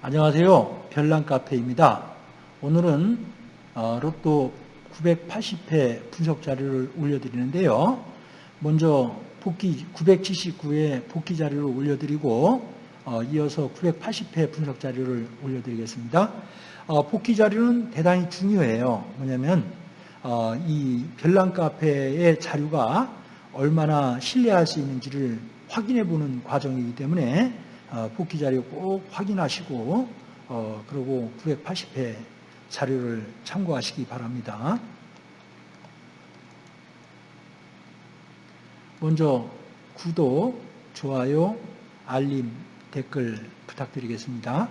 안녕하세요. 별난카페입니다. 오늘은 어, 로또 980회 분석 자료를 올려드리는데요. 먼저 복귀 979회 복귀 자료를 올려드리고 어, 이어서 980회 분석 자료를 올려드리겠습니다. 어, 복귀 자료는 대단히 중요해요. 뭐냐면 이 별난카페의 자료가 얼마나 신뢰할 수 있는지를 확인해 보는 과정이기 때문에 어, 복귀 자료 꼭 확인하시고 어, 그리고 980회 자료를 참고하시기 바랍니다. 먼저 구독, 좋아요, 알림, 댓글 부탁드리겠습니다.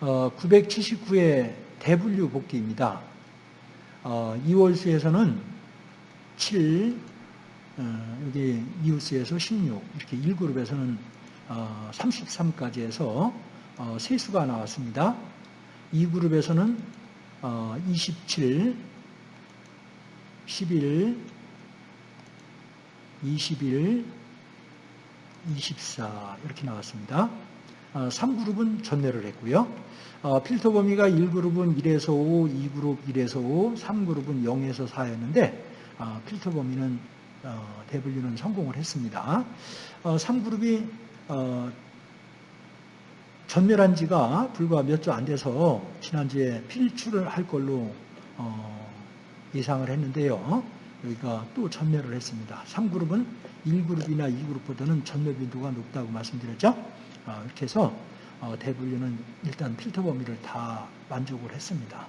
어, 979회 대분류 복귀입니다. 어, 2월수에서는 7, 어, 여기 이웃스에서 16, 이렇게 1그룹에서는 33까지 어, 해서 어, 세수가 나왔습니다. 2그룹에서는 27, 11, 21, 24 이렇게 나왔습니다. 3그룹은 전매를 했고요. 필터 범위가 1그룹은 1에서 5, 2그룹 1에서 5, 3그룹은 0에서 4였는데 필터 범위는 어, 대분류는 성공을 했습니다. 3그룹이 어, 어, 전멸한 지가 불과 몇 주 안 돼서 지난주에 필출을 할 걸로 예상을 했는데요. 여기가 또 전멸을 했습니다. 3그룹은 1그룹이나 2그룹보다는 전멸 빈도가 높다고 말씀드렸죠. 이렇게 해서 대분류는 일단 필터 범위를 다 만족을 했습니다.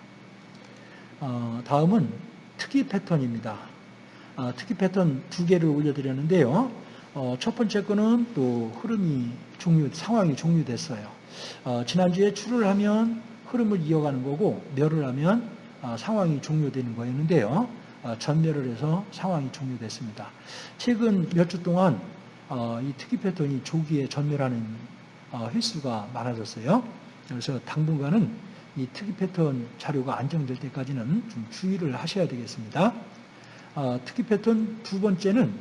다음은 특이 패턴입니다. 아, 특히 패턴 두 개를 올려드렸는데요. 어, 첫 번째 거는 또 흐름이 종료, 상황이 종료됐어요. 어, 지난주에 출을 하면 흐름을 이어가는 거고 멸을 하면 어, 상황이 종료되는 거였는데요. 전멸을 해서 상황이 종료됐습니다. 최근 몇 주 동안 이 특이 패턴이 조기에 전멸하는 횟수가 많아졌어요. 그래서 당분간은 이 특이 패턴 자료가 안정될 때까지는 좀 주의를 하셔야 되겠습니다. 어, 특히 패턴 두 번째는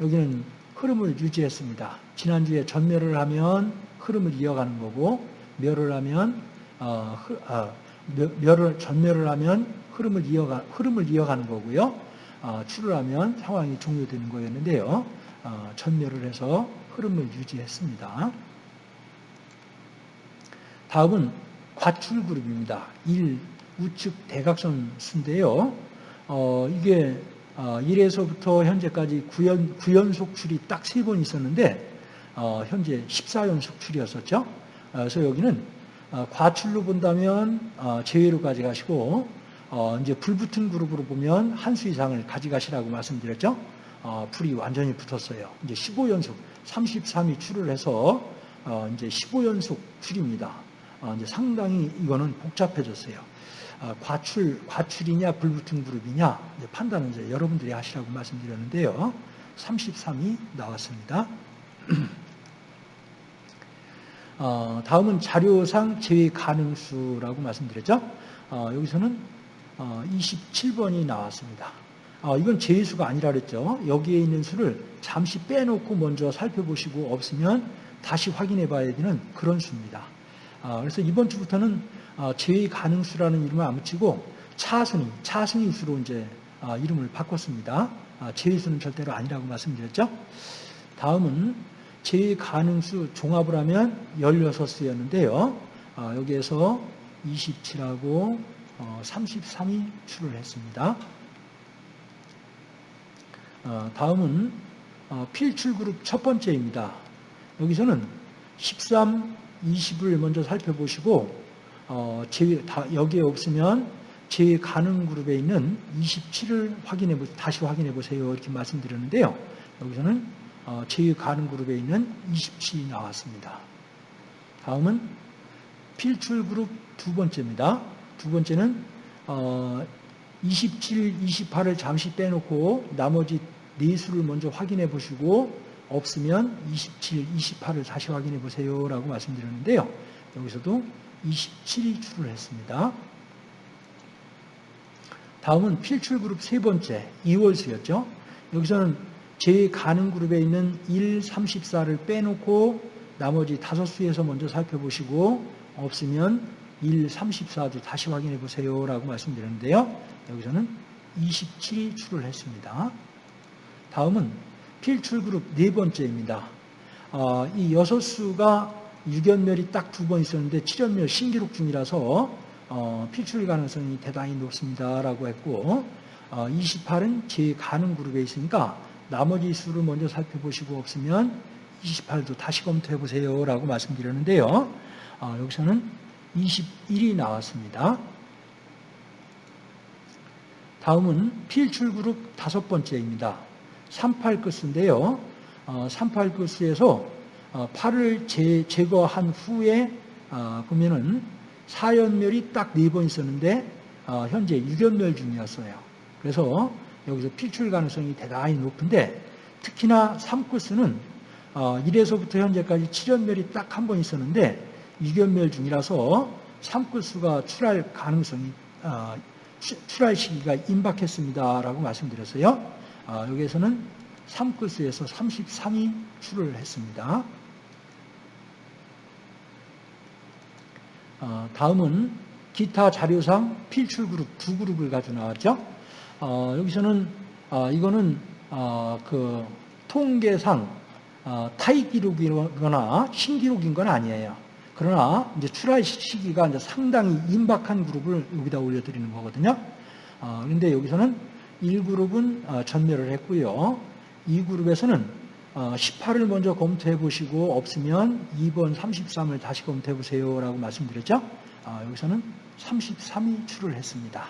여기는 흐름을 유지했습니다. 지난주에 전멸을 하면 흐름을 이어가는 거고 멸을 하면 어, 어, 멸을 전멸을 하면 흐름을 이어가 흐름을 이어가는 거고요. 어, 출을 하면 상황이 종료되는 거였는데요. 어, 전멸을 해서 흐름을 유지했습니다. 다음은 과출 그룹입니다. 1 우측 대각선 수인데요. 어, 이게 1에서부터 어, 현재까지 9연, 9연속 출이 딱 세 번 있었는데 어, 현재 14연속 출이었었죠. 어, 그래서 여기는 과출로 본다면 제외로 가져가시고 이제 불붙은 그룹으로 보면 한 수 이상을 가져가시라고 말씀드렸죠. 불이 완전히 붙었어요. 이제 15연속 33이 출을 해서 이제 15연속 출입니다. 이제 상당히 이거는 복잡해졌어요. 아, 과출, 과출이냐 불붙은 그룹이냐 판단은 이제 여러분들이 하시라고 말씀드렸는데요. 33이 나왔습니다. 어, 다음은 자료상 제외 가능수라고 말씀드렸죠. 어, 여기서는 어, 27번이 나왔습니다. 어, 이건 제외수가 아니라 그랬죠. 여기에 있는 수를 잠시 빼놓고 먼저 살펴보시고 없으면 다시 확인해 봐야 되는 그런 수입니다. 어, 그래서 이번 주부터는 어, 제외 가능수라는 이름을 안 붙이고 차순위, 차순위 수로 이제 어, 이름을 바꿨습니다. 아, 제외수는 절대로 아니라고 말씀드렸죠. 다음은 제외 가능수 종합을 하면 16수였는데요. 아, 여기에서 27하고 33이 출을 했습니다. 다음은 필출 그룹 첫 번째입니다. 여기서는 13, 20을 먼저 살펴보시고 어, 제, 다, 여기에 없으면 제 가능 그룹에 있는 27을 확인해 보, 다시 확인해 보세요. 이렇게 말씀드렸는데요. 여기서는 어, 제 가능 그룹에 있는 27이 나왔습니다. 다음은 필출 그룹 두 번째입니다. 두 번째는 어, 27, 28을 잠시 빼놓고 나머지 네 수를 먼저 확인해 보시고 없으면 27, 28을 다시 확인해 보세요 라고 말씀드렸는데요. 여기서도 27이 출을 했습니다. 다음은 필출 그룹 세 번째 2월수였죠. 여기서는 제 가능 그룹에 있는 1, 34를 빼놓고 나머지 다섯 수에서 먼저 살펴보시고 없으면 1, 34도 다시 확인해 보세요 라고 말씀드렸는데요. 여기서는 27이 출을 했습니다. 다음은 필출 그룹 네 번째입니다. 어, 이 여섯 수가 유견멸이 딱 두 번 있었는데 7연멸 신기록 중이라서 어, 필출 가능성이 대단히 높습니다라고 했고 어, 28은 제 가능 그룹에 있으니까 나머지 수를 먼저 살펴보시고 없으면 28도 다시 검토해 보세요 라고 말씀드렸는데요. 어, 여기서는 21이 나왔습니다. 다음은 필출 그룹 다섯 번째입니다. 38끝인데요. 어, 38끝에서 어, 8을 제, 제거한 후에 어, 보면은 사연멸이 딱 네 번 있었는데 어, 현재 유견멸 중이었어요. 그래서 여기서 필출 가능성이 대단히 높은데 특히나 3코스는 어, 1에서부터 현재까지 7연멸이 딱 한 번 있었는데 유견멸 중이라서 3코스가 출할 가능성이 어, 출할 시기가 임박했습니다라고 말씀드렸어요. 어, 여기에서는 3코스에서 33이 출을 했습니다. 어, 다음은 기타 자료상 필출 그룹 두 그룹을 가지고 나왔죠. 어, 여기서는 어, 이거는 어, 그 통계상 어, 타입 기록이거나 신기록인 건 아니에요. 그러나 이제 출하 시기가 이제 상당히 임박한 그룹을 여기다 올려드리는 거거든요. 어, 그런데 여기서는 1그룹은 어, 전멸을 했고요. 2그룹에서는 18을 먼저 검토해 보시고 없으면 2번 33을 다시 검토해 보세요 라고 말씀드렸죠. 여기서는 33이 출을 했습니다.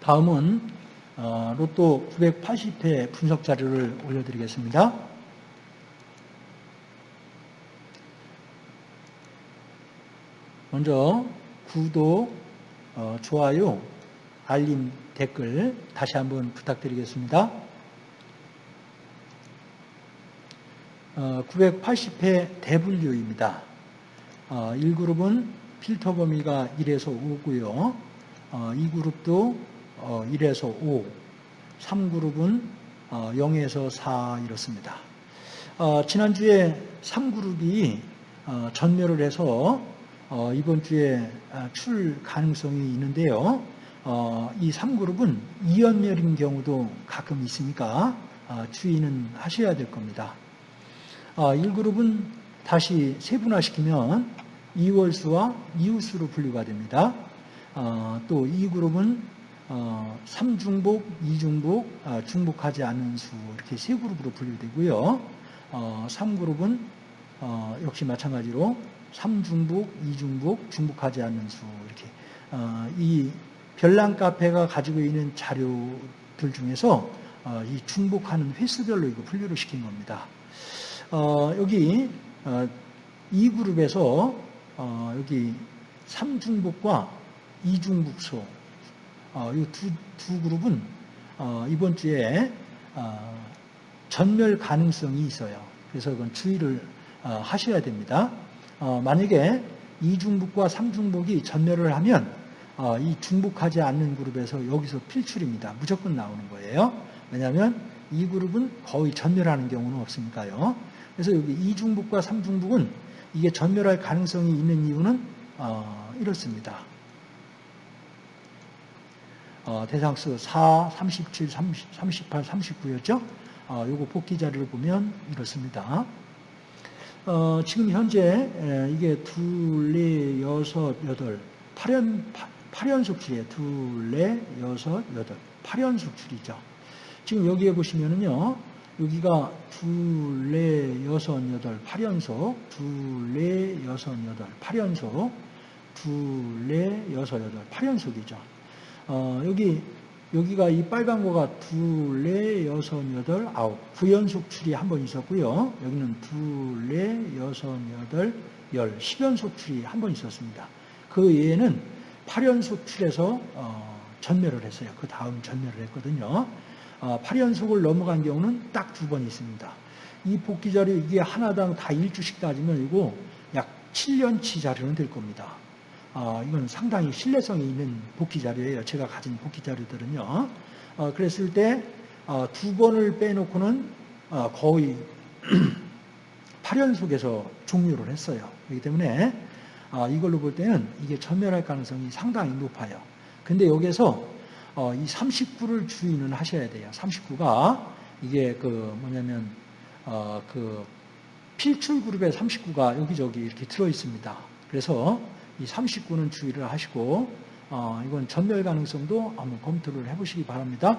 다음은 어, 로또 980회 분석 자료를 올려드리겠습니다. 먼저 구독, 어, 좋아요, 알림, 댓글 다시 한번 부탁드리겠습니다. 980회 대분류입니다. 1그룹은 필터 범위가 1에서 5고요. 2그룹도 1에서 어, 5, 3그룹은 0에서 어, 4 이렇습니다. 어, 지난주에 3그룹이 전멸을 해서 이번 주에 아, 출 가능성이 있는데요. 이 3그룹은 2연멸인 경우도 가끔 있으니까 주의는 하셔야 될 겁니다. 1그룹은 다시 세분화시키면 이월수와 이웃수로 분류가 됩니다. 또 2그룹은 어, 3중복, 2중복, 어, 중복하지 않은 수 이렇게 세 그룹으로 분류되고요. 어, 3그룹은 어, 역시 마찬가지로 3중복, 2중복, 중복하지 않는 수 이렇게 어, 이 별난 카페가 가지고 있는 자료들 중에서 어, 이 중복하는 횟수별로 이거 분류를 시킨 겁니다. 어, 여기 어, 이 그룹에서 어, 여기 3중복과 2중복소 어, 이두 두 그룹은 어, 이번 주에 어, 전멸 가능성이 있어요. 그래서 그건 주의를 어, 하셔야 됩니다. 어, 만약에 이중북과 삼중북이 전멸을 하면 어, 이 중복하지 않는 그룹에서 여기서 필출입니다. 무조건 나오는 거예요. 왜냐하면 이 그룹은 거의 전멸하는 경우는 없으니까요. 그래서 여기 이중북과 삼중북은 이게 전멸할 가능성이 있는 이유는 이렇습니다. 어, 대상수 4, 37, 30, 38, 39였죠. 어, 요거 복귀 자료를 보면 이렇습니다. 어, 지금 현재 에, 이게 둘, 넷, 여섯, 여덟, 8연, 8연속 줄이에요. 둘, 넷, 여섯, 여덟. 8연속 줄이죠. 지금 여기에 보시면은요. 여기가 둘, 넷, 여섯, 여덟, 8연속, 둘, 넷, 여섯, 여덟, 8연속, 둘, 넷, 여섯, 여덟, 8연속이죠. 어, 여기 여기가 이 빨간 거가 둘, 넷, 여섯, 여덟, 아홉. 구연속 출이 한 번 있었고요. 여기는 둘, 넷, 여섯, 여덟, 열. 10연속 출이 한 번 있었습니다. 그 외에는 8연속 출에서 어, 전멸을 했어요. 그 다음 전멸을 했거든요. 어, 8연속을 넘어간 경우는 딱 두 번 있습니다. 이 복귀 자료 이게 하나당 다 1주씩 따지면 이거 약 7년치 자료는 될 겁니다. 어, 이건 상당히 신뢰성이 있는 복귀 자료예요. 제가 가진 복귀 자료들은요. 어, 그랬을 때두 번을 빼놓고는 거의 8연속에서 종료를 했어요. 그렇기 때문에 이걸로 볼 때는 이게 전멸할 가능성이 상당히 높아요. 근데 여기서 이 39를 주의는 하셔야 돼요. 39가 이게 그 뭐냐면 그 필출 그룹의 39가 여기저기 이렇게 들어 있습니다. 그래서 이 39는 주의를 하시고 어, 이건 전멸 가능성도 한번 검토를 해보시기 바랍니다.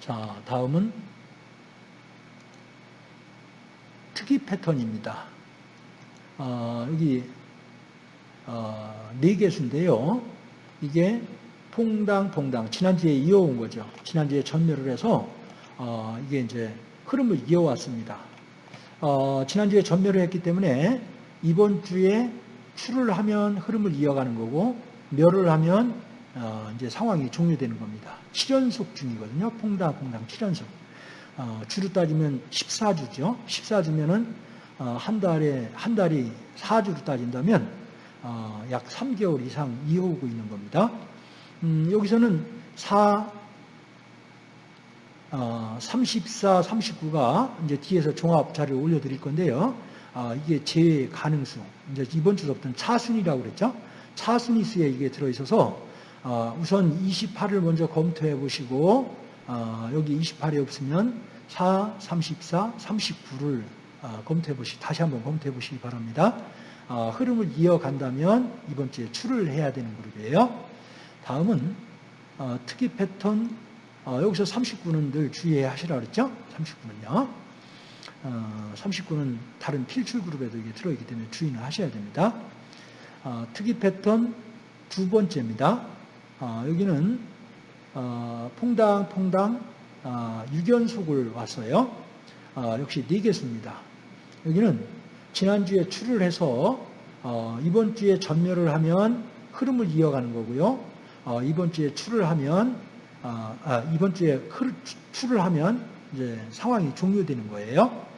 자, 다음은 특이 패턴입니다. 어, 여기 어, 네 개수인데요. 이게 퐁당 퐁당 지난주에 이어온 거죠. 지난주에 전멸을 해서 어, 이게 이제 흐름을 이어왔습니다. 어, 지난주에 전멸을 했기 때문에 이번 주에 출을 하면 흐름을 이어가는 거고 멸을 하면 어, 이제 상황이 종료되는 겁니다. 7연속 중이거든요. 퐁당 퐁당 7연속. 어, 주로 따지면 14주죠. 14주면은 어, 한 달에 한 달이 4주로 따진다면 어, 약 3개월 이상 이어오고 있는 겁니다. 음, 여기서는 4, 어, 34, 39가 이제 뒤에서 종합 자료를 올려드릴 건데요. 어, 이게 제 가능성. 이제 이번 주부터는 차순이라고 그랬죠. 차순위수에 이게 들어있어서 어, 우선 28을 먼저 검토해 보시고 어, 여기 28이 없으면 4, 34, 39를 검토해 보시 다시 한번 검토해 보시기 바랍니다. 어, 흐름을 이어간다면 이번 주에 출을 해야 되는 그룹이에요. 다음은 어, 특이 패턴 어, 여기서 39는 늘 주의하시라 그랬죠? 39는요. 어, 39는 다른 필출 그룹에도 이게 들어있기 때문에 주의는 하셔야 됩니다. 어, 특이 패턴 두 번째입니다. 어, 여기는 어, 퐁당 퐁당 어, 6연속을 왔어요. 어, 역시 4개수입니다. 여기는 지난주에 출을 해서 어, 이번 주에 전멸을 하면 흐름을 이어가는 거고요. 어, 이번 주에 출을 하면 아, 아, 이번 주에 출을 하면 이제 상황이 종료되는 거예요.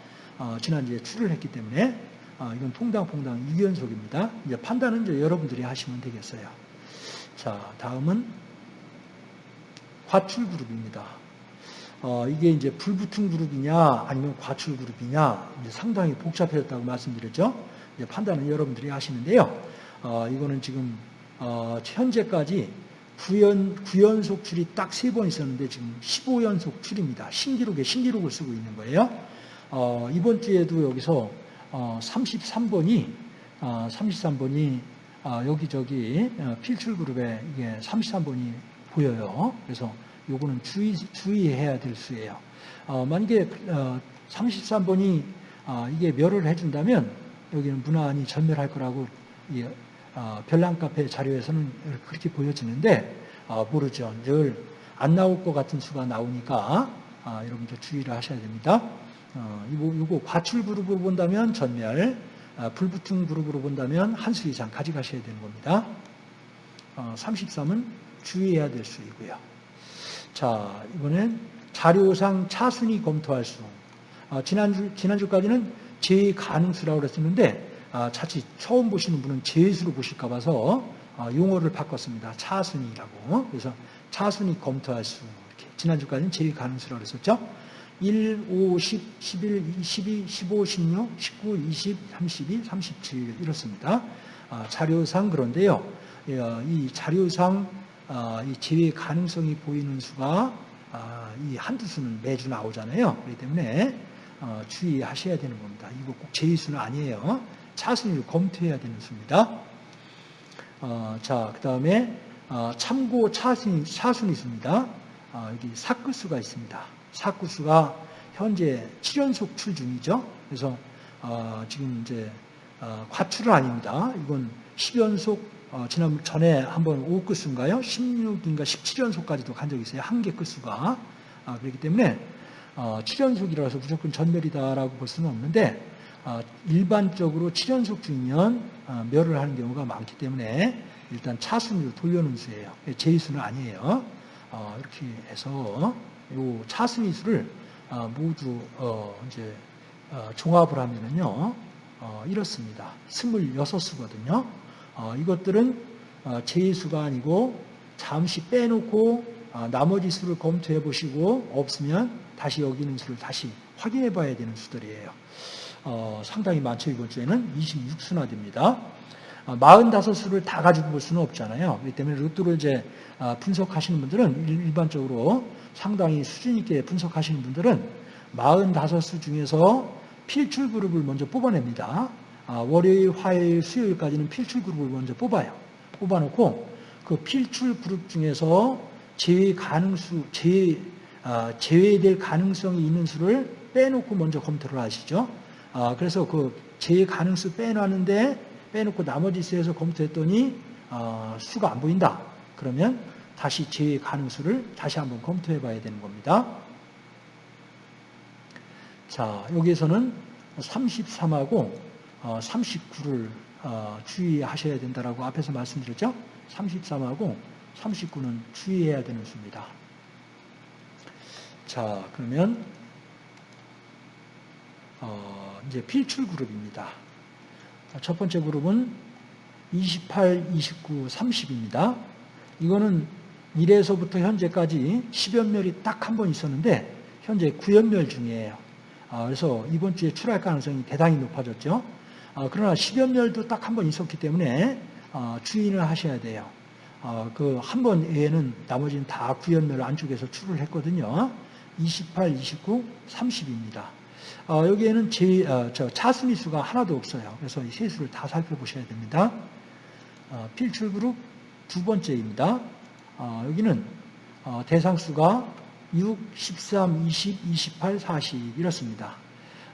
어, 지난주에 출을 했기 때문에 어, 이건 퐁당퐁당 2연속입니다. 이제 판단은 이제 여러분들이 하시면 되겠어요. 자, 다음은 과출 그룹입니다. 어, 이게 이제 불붙은 그룹이냐 아니면 과출 그룹이냐 상당히 복잡해졌다고 말씀드렸죠. 이제 판단은 여러분들이 하시는데요. 어, 이거는 지금 어, 현재까지 9연, 9연속 출이 딱 세 번 있었는데 지금 15연속 출입니다. 신기록에 신기록을 쓰고 있는 거예요. 어, 이번 주에도 여기서 어, 33번이 어, 33번이 어, 여기저기 어, 필출 그룹에 이게 33번이 보여요. 그래서 요거는 주의, 주의해야 될 수예요. 어, 만약에 33번이 어, 이게 멸을 해준다면 여기는 무난히 전멸할 거라고 어, 별난 카페 자료에서는 그렇게 보여지는데 어, 모르죠. 늘 안 나올 것 같은 수가 나오니까 아, 여러분들 주의를 하셔야 됩니다. 어, 이거, 이거 과출 그룹으로 본다면 전멸, 아, 불붙은 그룹으로 본다면 한 수 이상 가져가셔야 되는 겁니다. 33은 주의해야 될 수이고요. 자, 이번엔 자료상 차순위 검토할 수. 지난주, 지난주까지는 제 가능수라고 그랬었는데 아, 자칫 처음 보시는 분은 재수로 보실까 봐서 아, 용어를 바꿨습니다. 차순위라고. 그래서 차순위 검토할 수. 이렇게. 지난주까지는 제일 가능수라고 그랬었죠. 1, 5, 10, 11, 22, 15, 16, 19, 20, 32, 37 이렇습니다. 아, 자료상 그런데요. 어, 이 자료상 이 제외 가능성이 보이는 수가 이 한두 수는 매주 나오잖아요. 그렇기 때문에 어, 주의하셔야 되는 겁니다. 이거 꼭 제의수는 아니에요. 차순위를 검토해야 되는 수입니다. 어, 자, 그 다음에 어, 참고 차순위, 차순위 수입니다. 어, 여기 사크수가 있습니다. 사크수가 현재 7연속 출 중이죠. 그래서 어, 지금 이제 어, 과출은 아닙니다. 이건 10연속 어, 지난 전에 한번 5끝수인가요? 16인가 17연속까지도 간 적이 있어요. 한 개 끝수가. 아, 그렇기 때문에 7연속이라서 무조건 전멸이다라고 볼 수는 없는데 어, 일반적으로 7연속 중이면 어, 멸을 하는 경우가 많기 때문에 일단 차순위로 돌려놓은 수예요. 제이수는 아니에요. 어, 이렇게 해서 이 차순위 수를 모두 이제 종합을 하면은요 어, 이렇습니다. 26수거든요. 어, 이것들은 어, 제수가 아니고 잠시 빼놓고 어, 나머지 수를 검토해 보시고 없으면 다시 여기 있는 수를 다시 확인해 봐야 되는 수들이에요. 어, 상당히 많죠. 이번 주에는 26수나 됩니다. 어, 45수를 다 가지고 볼 수는 없잖아요. 그렇기 때문에 로또를 이제 어, 분석하시는 분들은 일- 일반적으로 상당히 수준 있게 분석하시는 분들은 45수 중에서 필출 그룹을 먼저 뽑아냅니다. 아, 월요일, 화요일, 수요일까지는 필출 그룹을 먼저 뽑아요. 뽑아놓고 그 필출 그룹 중에서 제외 가능수, 제외, 아, 제외될 가능성이 있는 수를 빼놓고 먼저 검토를 하시죠. 아, 그래서 그 제외 가능수 빼놨는데 빼놓고 나머지 수에서 검토했더니 어, 수가 안 보인다. 그러면 다시 제외 가능 수를 다시 한번 검토해 봐야 되는 겁니다. 자, 여기에서는 33하고 39를 어, 주의하셔야 된다라고 앞에서 말씀드렸죠? 33하고 39는 주의해야 되는 수입니다. 자, 그러면 어, 이제 필출 그룹입니다. 첫 번째 그룹은 28, 29, 30입니다. 이거는 1에서부터 현재까지 10연멸이 딱 한 번 있었는데 현재 9연멸 중이에요. 아, 그래서 이번 주에 출할 가능성이 대단히 높아졌죠. 아, 그러나 10연멸도 딱 한 번 있었기 때문에 아, 주의를 하셔야 돼요. 그 한 번 외에는 나머지는 다 9연멸 안쪽에서 출을 했거든요. 28, 29, 30입니다. 어, 여기에는 제, 어, 저 차순위 수가 하나도 없어요. 그래서 이 세 수를 다 살펴보셔야 됩니다. 어, 필출 그룹 두 번째입니다. 어, 여기는 어, 대상 수가 6, 13, 20, 28, 40 이렇습니다.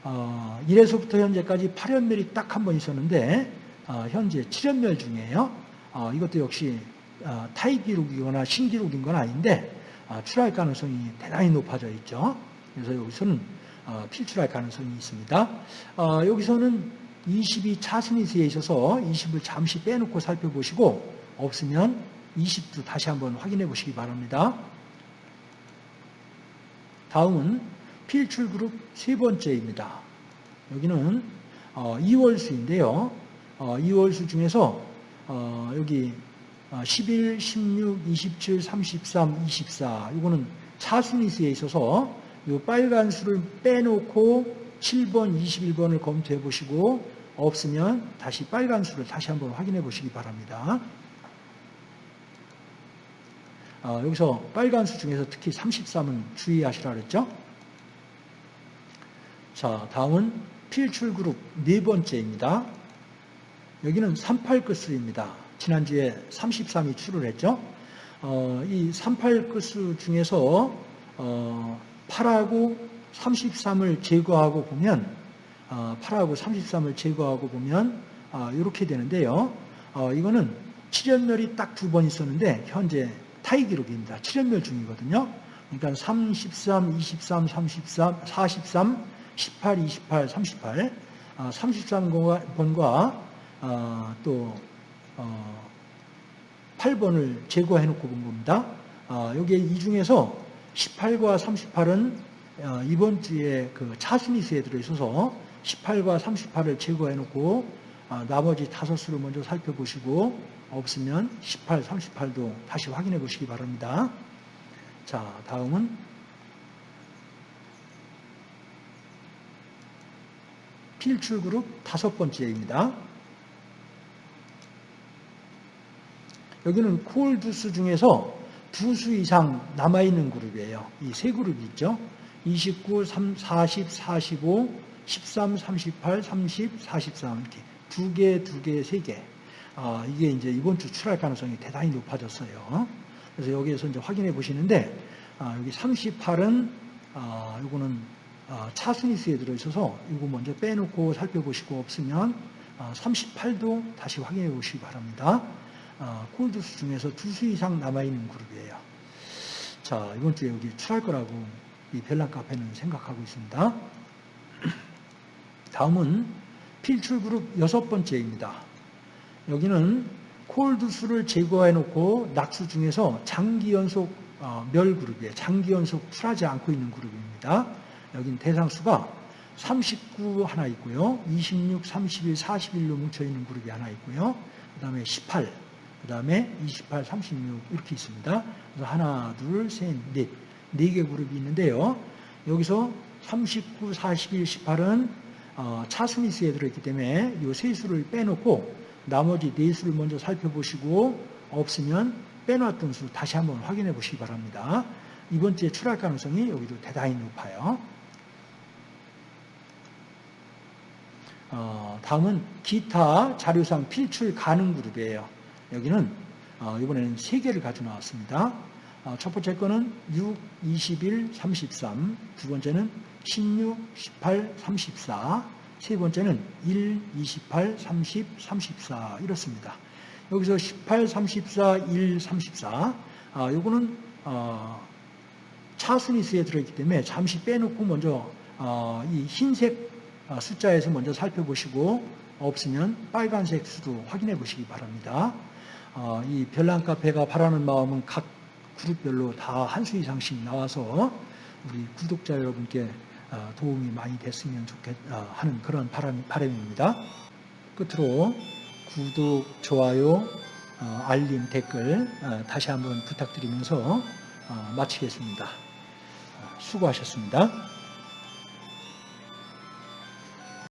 어, 1에서부터 현재까지 8연멸이 딱 한 번 있었는데 어, 현재 7연멸 중이에요. 어, 이것도 역시 어, 타이 기록이거나 신기록인 건 아닌데 어, 출할 가능성이 대단히 높아져 있죠. 그래서 여기서는 어, 필출할 가능성이 있습니다. 어, 여기서는 20이 차순위수에 있어서 20을 잠시 빼놓고 살펴보시고 없으면 20도 다시 한번 확인해 보시기 바랍니다. 다음은 필출 그룹 세 번째입니다. 여기는 어, 2월수인데요. 어, 2월수 중에서 어, 여기 11, 16, 27, 33, 24 이거는 차순위수에 있어서 이 빨간 수를 빼놓고 7번, 21번을 검토해 보시고 없으면 다시 빨간 수를 다시 한번 확인해 보시기 바랍니다. 어, 여기서 빨간 수 중에서 특히 33은 주의하시라 그랬죠? 자, 다음은 필출 그룹 네 번째입니다. 여기는 38끝수입니다. 지난주에 33이 출을 했죠? 어, 이 38 끝수 중에서 어, 8하고 33을 제거하고 보면 어, 8하고 33을 제거하고 보면 어, 이렇게 되는데요. 어, 이거는 7연멸이 딱 두 번 있었는데 현재 타이 기록입니다. 7연멸 중이거든요. 그러니까 33, 23, 33, 43, 18, 28, 38, 어, 33번과 어, 또 어, 8번을 제거해 놓고 본 겁니다. 어, 여기 이 중에서 18과 38은 어, 이번 주에 그 차순위수에 들어있어서 18과 38을 제거해 놓고 어, 나머지 다섯 수를 먼저 살펴보시고 없으면 18, 38도 다시 확인해 보시기 바랍니다. 자, 다음은 필출 그룹 다섯 번째입니다. 여기는 콜두스 중에서 두 수 이상 남아있는 그룹이에요. 이 세 그룹이 있죠. 29, 3, 40, 45, 13, 38, 30, 43 이렇게 두 개, 두 개, 세 개. 아, 이게 이제 이번 주 출할 가능성이 대단히 높아졌어요. 그래서 여기에서 이제 확인해 보시는데 아, 여기 38은 아, 이거는 아, 차순위수에 들어있어서 이거 먼저 빼놓고 살펴보시고 없으면 아, 38도 다시 확인해 보시기 바랍니다. 아, 콜드수 중에서 두 수 이상 남아있는 그룹이에요. 자, 이번 주에 여기 출할 거라고 이 벨란 카페는 생각하고 있습니다. 다음은 필출 그룹 여섯 번째입니다. 여기는 콜드수를 제거해 놓고 낙수 중에서 장기 연속 어, 멸 그룹이에요. 장기 연속 출하지 않고 있는 그룹입니다. 여기는 대상수가 39 하나 있고요. 26, 31, 41로 뭉쳐 있는 그룹이 하나 있고요. 그 다음에 18, 그 다음에 28, 36 이렇게 있습니다. 그래서 하나, 둘, 셋, 넷, 네 개 그룹이 있는데요. 여기서 39, 41, 18은 어, 차스미스에 들어있기 때문에 이 세 수를 빼놓고 나머지 네 수를 먼저 살펴보시고 없으면 빼놨던 수 다시 한번 확인해 보시기 바랍니다. 이번 주에 출할 가능성이 여기도 대단히 높아요. 어, 다음은 기타 자료상 필출 가능 그룹이에요. 여기는 어, 이번에는 세 개를 가져 나왔습니다. 어, 첫 번째 거는 6, 21, 33, 두 번째는 16, 18, 34, 세 번째는 1, 28, 30, 34 이렇습니다. 여기서 18, 34, 1, 34 아, 요거는 어, 차스미스에 들어있기 때문에 잠시 빼놓고 먼저 어, 이 흰색 어, 숫자에서 먼저 살펴보시고 없으면 빨간색 수도 확인해 보시기 바랍니다. 어, 이 별난 카페가 바라는 마음은 각 그룹별로 다 한 수 이상씩 나와서 우리 구독자 여러분께 어, 도움이 많이 됐으면 좋겠 어, 하는 그런 바람, 바람입니다. 끝으로 구독, 좋아요, 어, 알림, 댓글 어, 다시 한번 부탁드리면서 어, 마치겠습니다. 어, 수고하셨습니다.